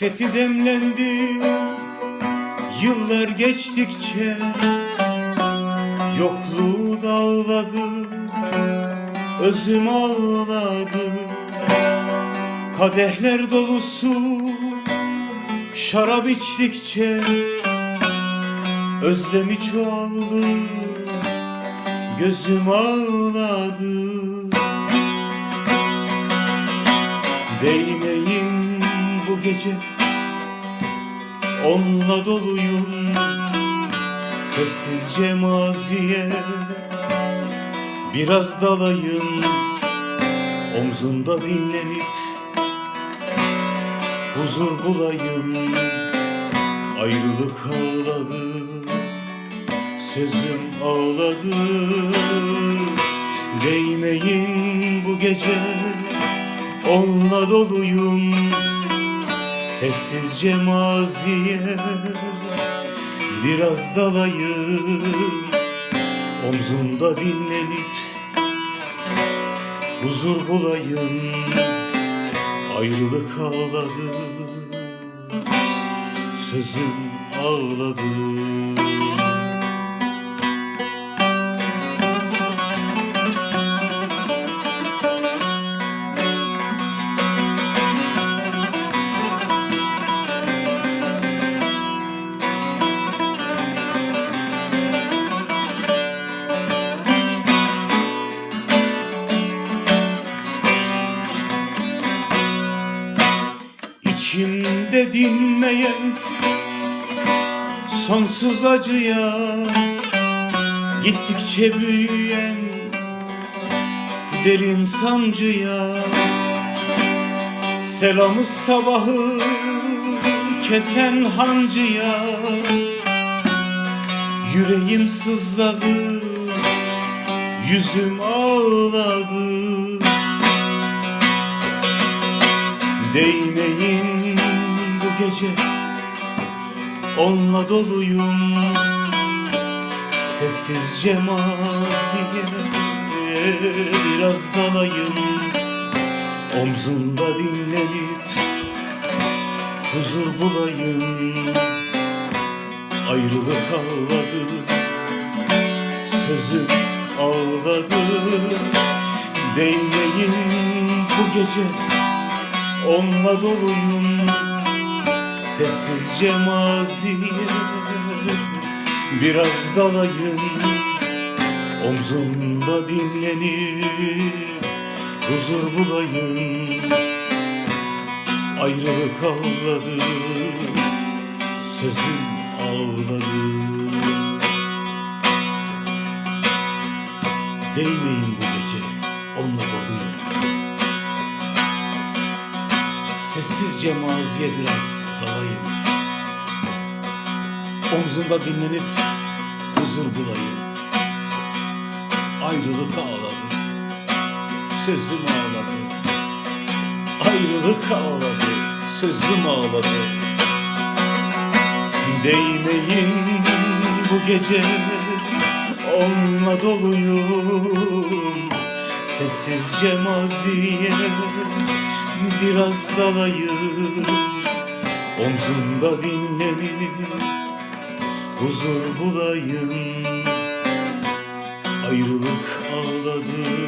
Hasreti demlendi. Yıllar geçtikçe Yokluğu dağladı Özüm ağladı. Kadehler dolusu Şarap içtikçe Özlemi çoğaldı. Gözüm ağladı gece. Onunla doluyum Sessizce maziye. Biraz dalayım Omzunda dinlenip Huzur bulayım. Ayrılık ağladı Sözüm ağladı. Değmeyin bu gece Onunla doluyum Sessizce maziye Biraz dalayım. Omzunda dinlenip Huzur bulayım. Ayrılık ağladı Sözüm ağladı İçimde dinmeyen sonsuz acıya Gittikçe büyüyen derin sancıya Selamı sabahı kesen hancıya Yüreğim sızladı, yüzüm ağladı. Değmeyin gece Onunla doluyum. Sessizce maziye Biraz dalayım. Omzunda dinlenip Huzur bulayım. Ayrılık ağladı Sözüm ağladı. Değmeyin bu gece Onunla doluyum Sessizce maziye Biraz dalayım. Omzumda dinlenip Huzur bulayım. Ayrılık ağladı Sözüm ağladı Değmeyin bu gece. Onunla Sessizce maziye biraz dalayım. Omzunda dinlenip huzur bulayım. Ayrılık ağladı Sözüm ağladı. Ayrılık ağladı Sözüm ağladı. Değmeyin bu gece Onunla doluyum. Sessizce maziye biraz dalayım. Omzumda dinlenip huzur bulayım. Ayrılık ağladı